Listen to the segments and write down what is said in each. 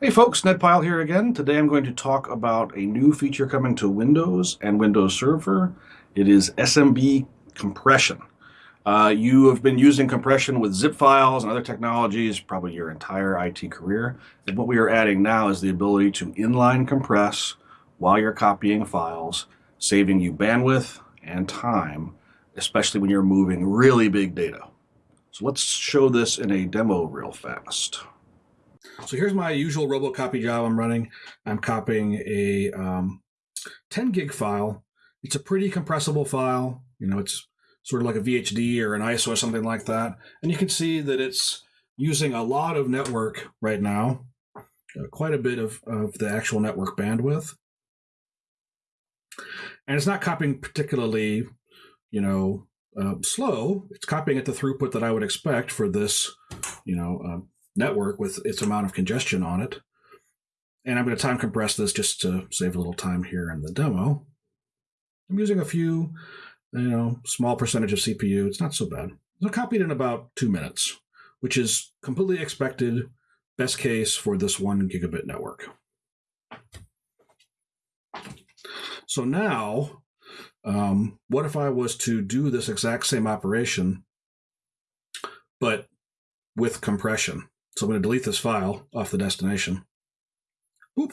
Hey folks, Ned Pyle here again. Today I'm going to talk about a new feature coming to Windows and Windows Server. It is SMB compression. Uh, you have been using compression with zip files and other technologies probably your entire IT career. And what we are adding now is the ability to inline compress while you're copying files, saving you bandwidth and time, especially when you're moving really big data. So let's show this in a demo real fast. So here's my usual robocopy job I'm running. I'm copying a um, 10 gig file. It's a pretty compressible file. You know, it's sort of like a VHD or an ISO or something like that. And you can see that it's using a lot of network right now, uh, quite a bit of, of the actual network bandwidth. And it's not copying particularly, you know, uh, slow. It's copying at the throughput that I would expect for this, you know, uh, network with its amount of congestion on it. And I'm going to time compress this just to save a little time here in the demo. I'm using a few, you know, small percentage of CPU. It's not so bad. So copied in about two minutes, which is completely expected, best case for this one gigabit network. So now, um, what if I was to do this exact same operation, but with compression? So I'm going to delete this file off the destination. Boop.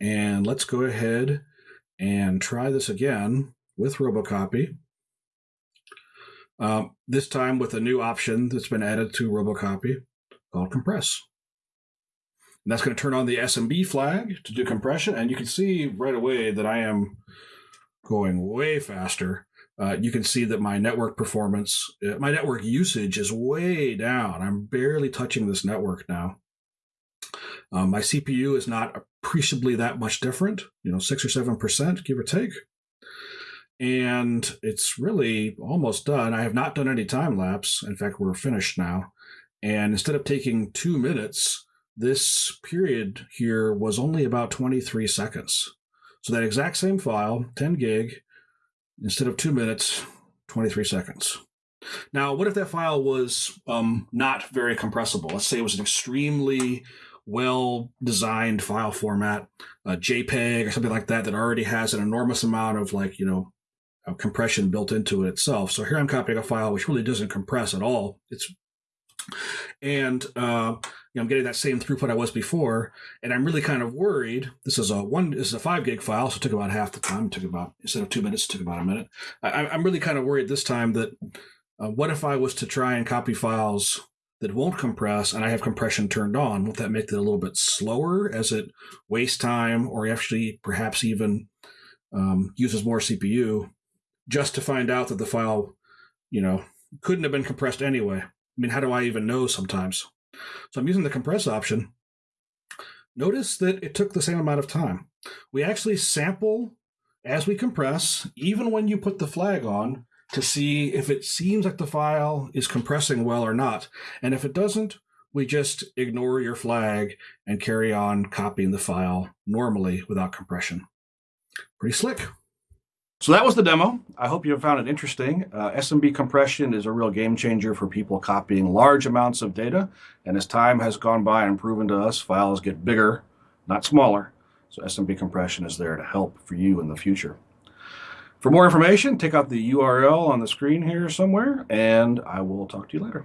And let's go ahead and try this again with Robocopy. Um, this time with a new option that's been added to Robocopy called Compress. And that's going to turn on the SMB flag to do compression. And you can see right away that I am going way faster uh, you can see that my network performance, uh, my network usage is way down. I'm barely touching this network now. Um, my CPU is not appreciably that much different, you know, six or seven percent, give or take. And it's really almost done. I have not done any time lapse. In fact, we're finished now. And instead of taking two minutes, this period here was only about 23 seconds. So that exact same file, 10 gig, instead of two minutes, 23 seconds. Now, what if that file was um, not very compressible? Let's say it was an extremely well designed file format, a JPEG or something like that, that already has an enormous amount of like, you know, compression built into it itself. So here I'm copying a file which really doesn't compress at all. It's and uh, know, I'm getting that same throughput I was before, and I'm really kind of worried. This is a one, this is a five gig file, so it took about half the time. It took about instead of two minutes, it took about a minute. I, am really kind of worried this time that uh, what if I was to try and copy files that won't compress, and I have compression turned on? Won't that make it a little bit slower as it wastes time, or actually perhaps even um, uses more CPU, just to find out that the file, you know, couldn't have been compressed anyway? I mean, how do I even know sometimes? So I'm using the compress option. Notice that it took the same amount of time. We actually sample as we compress, even when you put the flag on, to see if it seems like the file is compressing well or not. And if it doesn't, we just ignore your flag and carry on copying the file normally without compression. Pretty slick. So that was the demo. I hope you found it interesting. Uh, SMB compression is a real game changer for people copying large amounts of data. And as time has gone by and proven to us, files get bigger, not smaller. So SMB compression is there to help for you in the future. For more information, take out the URL on the screen here somewhere, and I will talk to you later.